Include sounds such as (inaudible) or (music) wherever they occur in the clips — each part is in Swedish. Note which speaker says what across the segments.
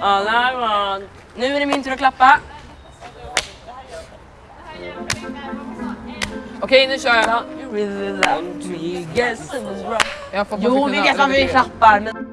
Speaker 1: Alla var... Nu är det min tur att klappa. Okej, nu kör jag.
Speaker 2: Jag får
Speaker 1: Jo, vi vet varför vi klappar, men...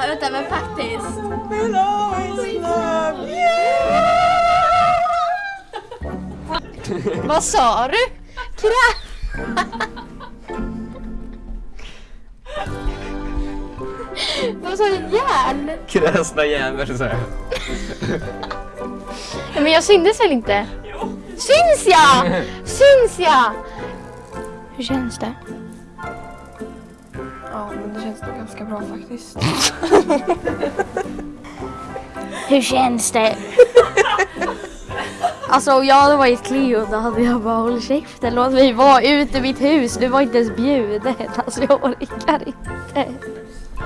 Speaker 3: Vänta, vänta, men faktiskt. Vad sa du? Krä... Vad sa du? Järn?
Speaker 4: Kräsna jävel så här.
Speaker 3: Men jag syntes väl inte? Syns jag? (laughs) Syns jag? Hur känns det?
Speaker 2: Ja, men det känns nog ganska bra faktiskt. (laughs)
Speaker 3: Hur känns det? (laughs) Alltså om jag hade varit Cleo då hade jag bara hållit käften, låt mig vara ute i mitt hus. Du var inte ens bjuden. Alltså jag orkar inte.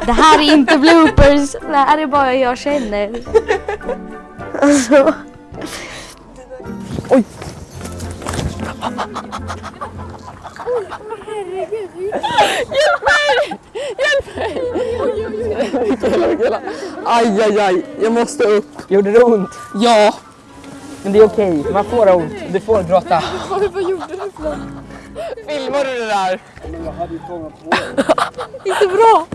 Speaker 3: Det här är inte bloopers, det här är bara jag känner. Alltså.
Speaker 4: Aj, aj, aj. Jag måste upp.
Speaker 1: Gjorde det ont?
Speaker 4: Ja.
Speaker 1: Men det är okej, man får ont. Du får gråta. (laughs)
Speaker 2: Vad gjorde du för något?
Speaker 4: Filmar du det där? (laughs)
Speaker 2: Inte bra!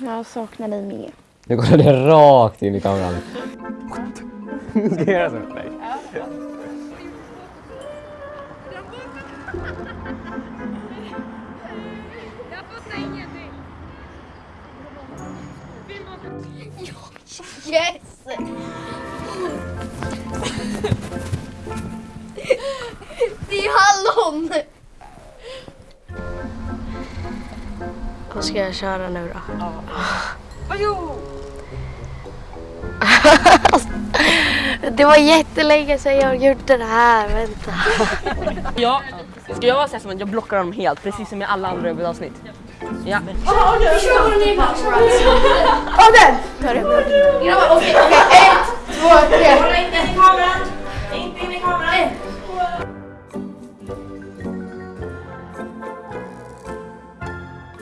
Speaker 3: Jag saknar dig mer.
Speaker 4: Nu kollar det rakt in i kameran. Ska jag göra så? Nej.
Speaker 3: Yes! Det är hallon! Vad ska jag köra nu då? Det var jättelänge sedan jag gjorde det här, vänta.
Speaker 1: Ja, ska jag vara så här som att jag blockar dem helt, precis som i alla andra huvudavsnitt? Ja.
Speaker 3: Ta det. Grabbar, okej, okej. Ett, två, tre.